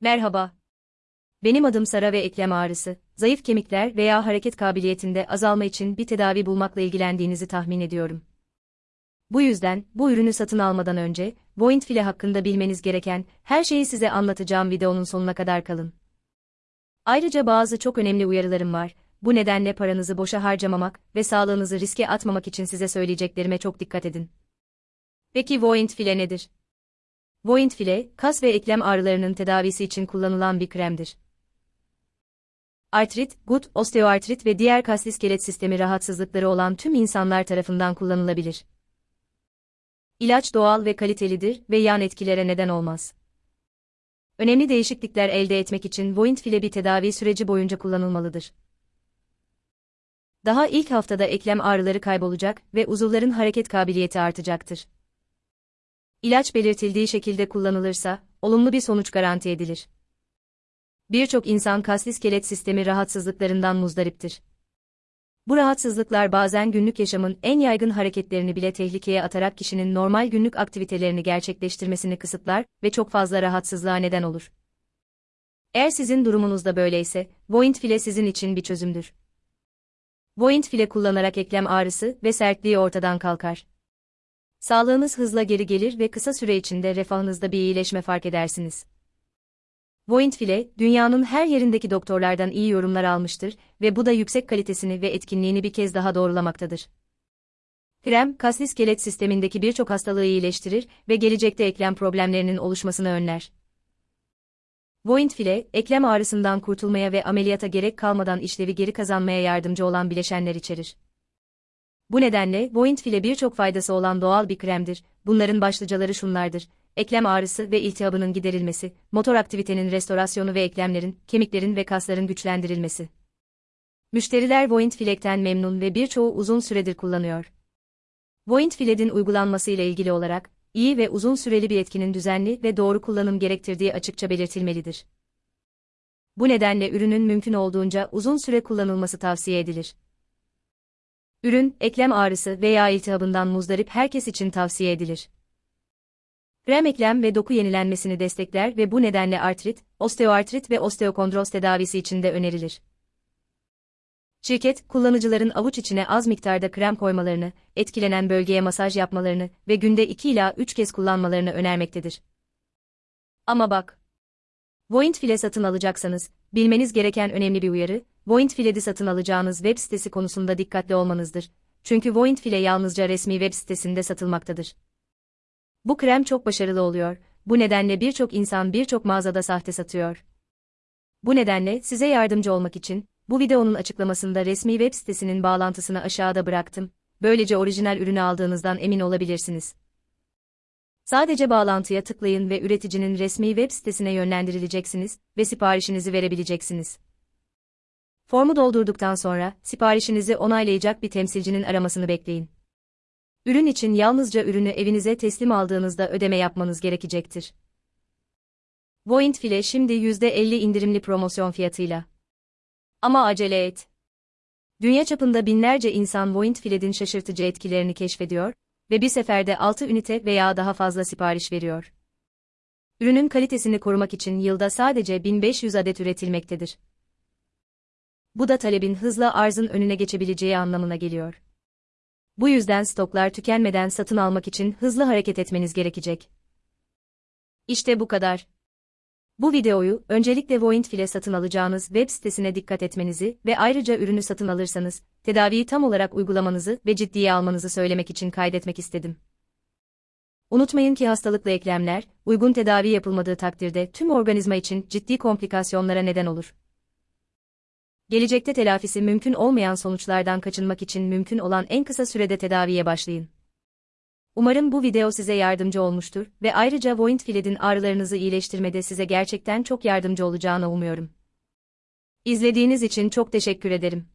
Merhaba. Benim adım Sara ve eklem ağrısı, zayıf kemikler veya hareket kabiliyetinde azalma için bir tedavi bulmakla ilgilendiğinizi tahmin ediyorum. Bu yüzden, bu ürünü satın almadan önce, Voint file hakkında bilmeniz gereken her şeyi size anlatacağım videonun sonuna kadar kalın. Ayrıca bazı çok önemli uyarılarım var. Bu nedenle paranızı boşa harcamamak ve sağlığınızı riske atmamak için size söyleyeceklerime çok dikkat edin. Peki Voint file nedir? Voint file, kas ve eklem ağrılarının tedavisi için kullanılan bir kremdir. Artrit, gut, osteoartrit ve diğer kas iskelet sistemi rahatsızlıkları olan tüm insanlar tarafından kullanılabilir. İlaç doğal ve kalitelidir ve yan etkilere neden olmaz. Önemli değişiklikler elde etmek için Voint file bir tedavi süreci boyunca kullanılmalıdır. Daha ilk haftada eklem ağrıları kaybolacak ve uzuvların hareket kabiliyeti artacaktır. İlaç belirtildiği şekilde kullanılırsa, olumlu bir sonuç garanti edilir. Birçok insan kas iskelet sistemi rahatsızlıklarından muzdariptir. Bu rahatsızlıklar bazen günlük yaşamın en yaygın hareketlerini bile tehlikeye atarak kişinin normal günlük aktivitelerini gerçekleştirmesini kısıtlar ve çok fazla rahatsızlığa neden olur. Eğer sizin durumunuzda böyleyse, Voint file sizin için bir çözümdür. Voint file kullanarak eklem ağrısı ve sertliği ortadan kalkar. Sağlığınız hızla geri gelir ve kısa süre içinde refahınızda bir iyileşme fark edersiniz. Voint file, dünyanın her yerindeki doktorlardan iyi yorumlar almıştır ve bu da yüksek kalitesini ve etkinliğini bir kez daha doğrulamaktadır. Krem, kas iskelet sistemindeki birçok hastalığı iyileştirir ve gelecekte eklem problemlerinin oluşmasını önler. Voint file, eklem ağrısından kurtulmaya ve ameliyata gerek kalmadan işlevi geri kazanmaya yardımcı olan bileşenler içerir. Bu nedenle Voint file birçok faydası olan doğal bir kremdir. Bunların başlıcaları şunlardır. Eklem ağrısı ve iltihabının giderilmesi, motor aktivitenin restorasyonu ve eklemlerin, kemiklerin ve kasların güçlendirilmesi. Müşteriler Voint filekten memnun ve birçoğu uzun süredir kullanıyor. Voint filedin uygulanması ile ilgili olarak, iyi ve uzun süreli bir etkinin düzenli ve doğru kullanım gerektirdiği açıkça belirtilmelidir. Bu nedenle ürünün mümkün olduğunca uzun süre kullanılması tavsiye edilir. Ürün, eklem ağrısı veya iltihabından muzdarip herkes için tavsiye edilir. Krem eklem ve doku yenilenmesini destekler ve bu nedenle artrit, osteoartrit ve osteokondroz tedavisi için de önerilir. Şirket, kullanıcıların avuç içine az miktarda krem koymalarını, etkilenen bölgeye masaj yapmalarını ve günde 2 ila 3 kez kullanmalarını önermektedir. Ama bak! Voint file satın alacaksanız, bilmeniz gereken önemli bir uyarı, Voint File'di satın alacağınız web sitesi konusunda dikkatli olmanızdır. Çünkü Voint File yalnızca resmi web sitesinde satılmaktadır. Bu krem çok başarılı oluyor, bu nedenle birçok insan birçok mağazada sahte satıyor. Bu nedenle size yardımcı olmak için, bu videonun açıklamasında resmi web sitesinin bağlantısını aşağıda bıraktım, böylece orijinal ürünü aldığınızdan emin olabilirsiniz. Sadece bağlantıya tıklayın ve üreticinin resmi web sitesine yönlendirileceksiniz ve siparişinizi verebileceksiniz. Formu doldurduktan sonra, siparişinizi onaylayacak bir temsilcinin aramasını bekleyin. Ürün için yalnızca ürünü evinize teslim aldığınızda ödeme yapmanız gerekecektir. Voint file şimdi %50 indirimli promosyon fiyatıyla. Ama acele et. Dünya çapında binlerce insan Voint filedin şaşırtıcı etkilerini keşfediyor ve bir seferde 6 ünite veya daha fazla sipariş veriyor. Ürünün kalitesini korumak için yılda sadece 1500 adet üretilmektedir. Bu da talebin hızla arzın önüne geçebileceği anlamına geliyor. Bu yüzden stoklar tükenmeden satın almak için hızlı hareket etmeniz gerekecek. İşte bu kadar. Bu videoyu öncelikle Voint satın alacağınız web sitesine dikkat etmenizi ve ayrıca ürünü satın alırsanız tedaviyi tam olarak uygulamanızı ve ciddiye almanızı söylemek için kaydetmek istedim. Unutmayın ki hastalıklı eklemler, uygun tedavi yapılmadığı takdirde tüm organizma için ciddi komplikasyonlara neden olur gelecekte telafisi mümkün olmayan sonuçlardan kaçınmak için mümkün olan en kısa sürede tedaviye başlayın. Umarım bu video size yardımcı olmuştur ve ayrıca Voint Filed'in ağrılarınızı iyileştirmede size gerçekten çok yardımcı olacağını umuyorum. İzlediğiniz için çok teşekkür ederim.